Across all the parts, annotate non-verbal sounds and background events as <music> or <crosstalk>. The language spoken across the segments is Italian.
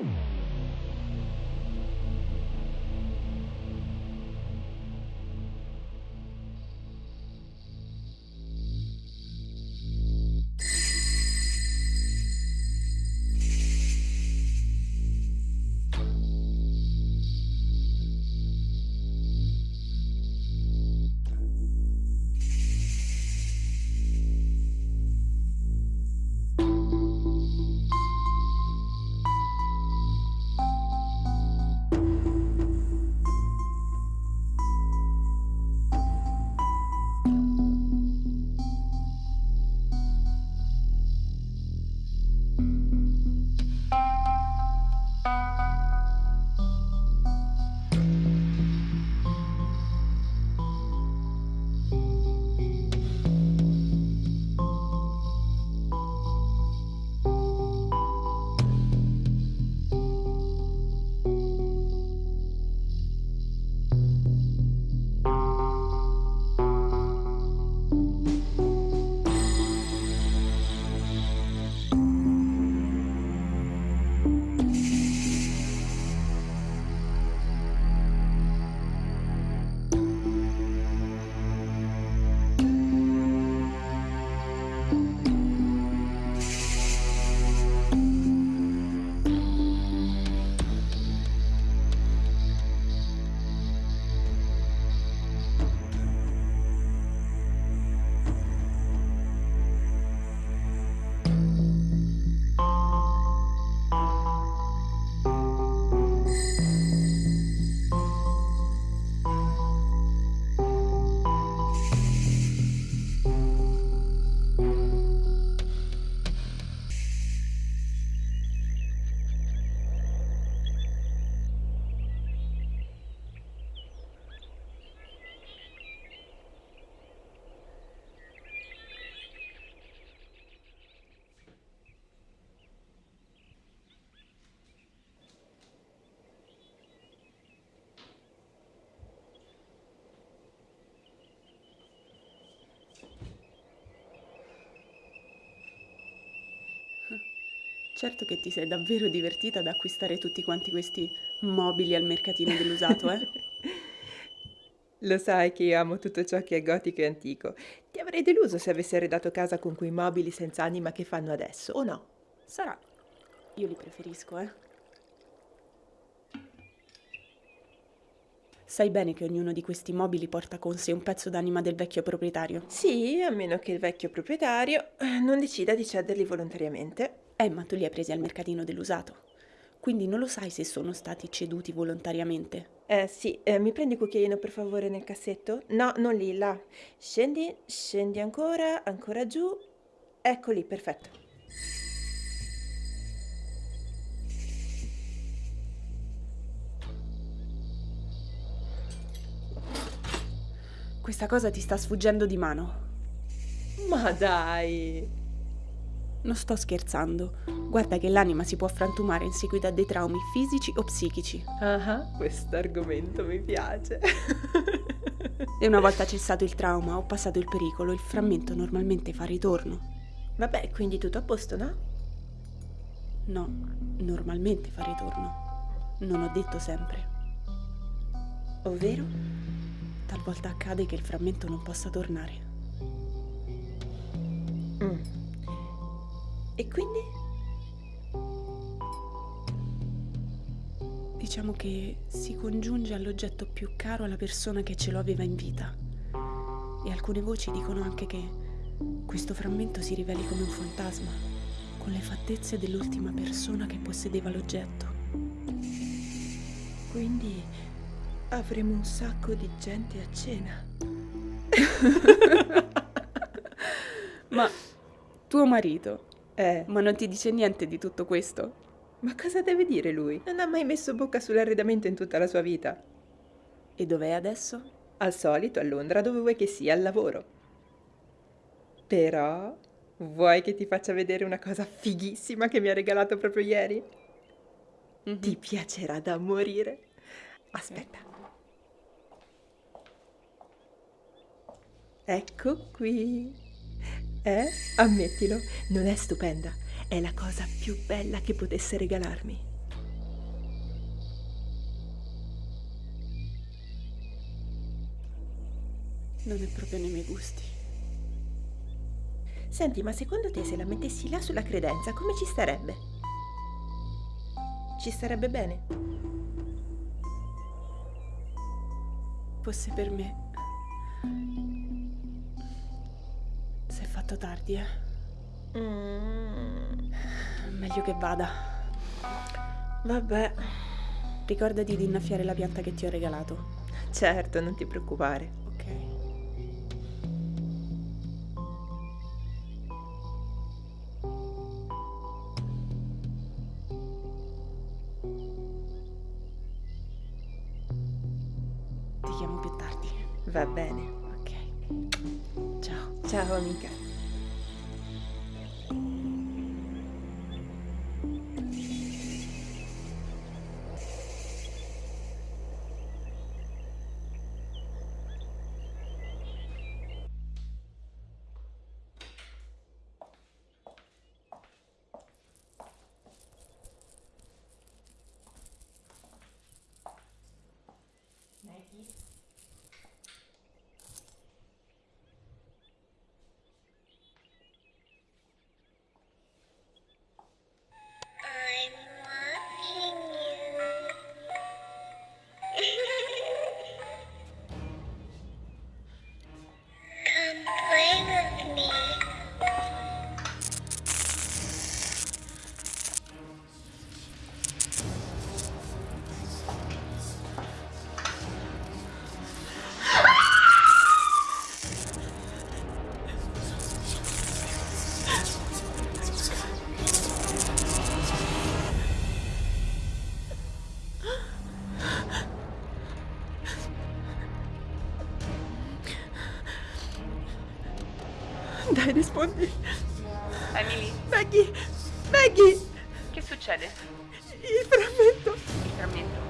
you Certo che ti sei davvero divertita ad acquistare tutti quanti questi mobili al mercatino dell'usato, eh? <laughs> Lo sai che io amo tutto ciò che è gotico e antico. Ti avrei deluso se avessi arredato casa con quei mobili senza anima che fanno adesso, o no? Sarà. Io li preferisco, eh. Sai bene che ognuno di questi mobili porta con sé un pezzo d'anima del vecchio proprietario. Sì, a meno che il vecchio proprietario eh, non decida di cederli volontariamente. Eh, ma tu li hai presi al mercatino dell'usato. Quindi non lo sai se sono stati ceduti volontariamente. Eh sì, eh, mi prendi il cucchiaino per favore nel cassetto? No, non lì, là. Scendi, scendi ancora, ancora giù. Ecco lì, perfetto. Questa cosa ti sta sfuggendo di mano. Ma dai! Non sto scherzando. Guarda che l'anima si può frantumare in seguito a dei traumi fisici o psichici. Ah, questo argomento mi piace. <laughs> e una volta cessato il trauma o passato il pericolo, il frammento normalmente fa ritorno. Vabbè, quindi tutto a posto, no? No, normalmente fa ritorno. Non ho detto sempre. Ovvero? Talvolta accade che il frammento non possa tornare. Mm. E quindi? Diciamo che si congiunge all'oggetto più caro alla persona che ce lo aveva in vita. E alcune voci dicono anche che questo frammento si riveli come un fantasma, con le fattezze dell'ultima persona che possedeva l'oggetto. Quindi avremo un sacco di gente a cena. <laughs> Ma tuo marito, eh, ma non ti dice niente di tutto questo? Ma cosa deve dire lui? Non ha mai messo bocca sull'arredamento in tutta la sua vita. E dov'è adesso? Al solito a Londra, dove vuoi che sia, al lavoro. Però, vuoi che ti faccia vedere una cosa fighissima che mi ha regalato proprio ieri? Mm-hmm. Ti piacerà da morire. Aspetta. Ecco qui. Eh? Ammettilo, non è stupenda. È la cosa più bella che potesse regalarmi. Non è proprio nei miei gusti. Senti, ma secondo te se la mettessi là sulla credenza, come ci starebbe? Ci starebbe bene? Fosse per me Fatto tardi, eh. Mm, Meglio che vada. vabbè, Ricordati di innaffiare la pianta che ti ho regalato. certo, non ti preoccupare. Ok. Ti chiamo più tardi. Va bene. Ok. Ciao. Ciao amica. <laughs> Dai, rispondi. Emily, Maggie! Maggie! che succede? Il frammento! Il frammento.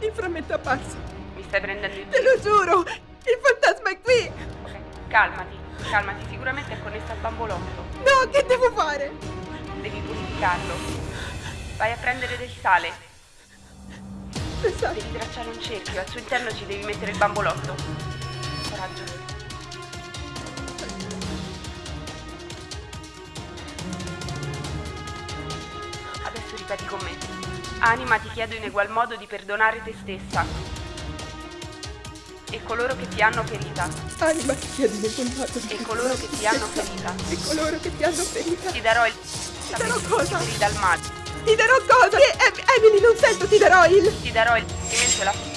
Il frammento è apparso! Mi stai prendendo in Te lo giuro! Il fantasma è qui! Ok, calmati, calmati, sicuramente è connesso al bambolotto. No, che devo fare? Devi purificarlo. Vai a prendere del sale. Pensate, Devi tracciare un cerchio, al suo interno ci devi mettere il bambolotto. Coraggio. Ripeti con me. Anima, ti chiedo in egual modo di perdonare te stessa. E coloro che ti hanno ferita. anima ti chiedo nel contatto E coloro che ti hanno ferita. E coloro che ti hanno ferita. Ti darò il... Ti darò cosa? Liberi dal male. Ti darò cosa? Em- Emily, non sento, ti darò il... Ti darò il e la,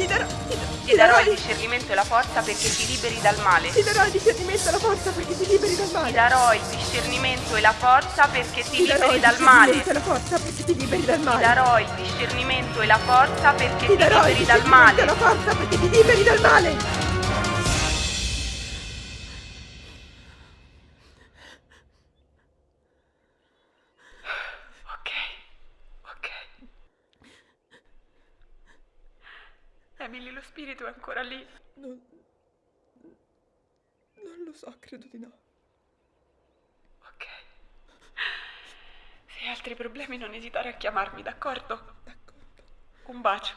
Ti darò... Ti, ti darò il discernimento e la forza perché ti liberi dal male. Ti darò il discernimento e la forza perché ti liberi dal Ti male. darò il discernimento e la forza perché ti Ti darò liberi il dal male. discernimento e la forza perché ti liberi dal Ti male. darò il discernimento e la forza perché Ti ti darò il discernimento e la forza perché ti liberi dal male. Emily, lo spirito è ancora lì. Non... Non lo so, credo di no. Ok. Se hai altri problemi non esitare a chiamarmi, d'accordo? D'accordo. Un bacio.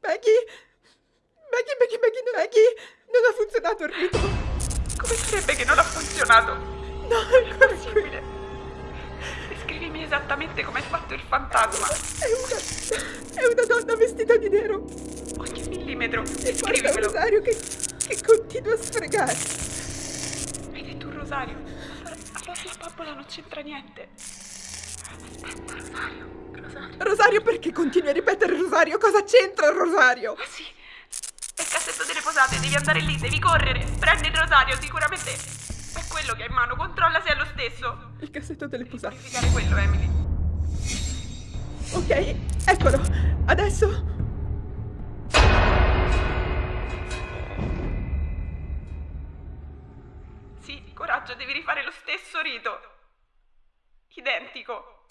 Maggie! Maggie, Maggie, Maggie, no, Maggie! Non ha funzionato il rito! Come sarebbe che non ha funzionato? No, è ancora qui! Descrivimi esattamente come è fatto il fantasma. È una... è una donna vestita di nero! Ogni millimetro. E porta un rosario che... che continua a sfregare! Hai detto un rosario? Allora, allora la bambola non c'entra niente. Aspetta, rosario. Rosario. Rosario, perché continui a ripetere Rosario? Cosa c'entra il Rosario? Ah sì. È il cassetto delle posate, devi andare lì, devi correre. Prendi il rosario, sicuramente quello che hai in mano, controlla se è lo stesso. Il cassetto delle posate. Verificare quello, Emily. Ok, eccolo. Adesso... Sì, coraggio, devi rifare lo stesso rito. Identico.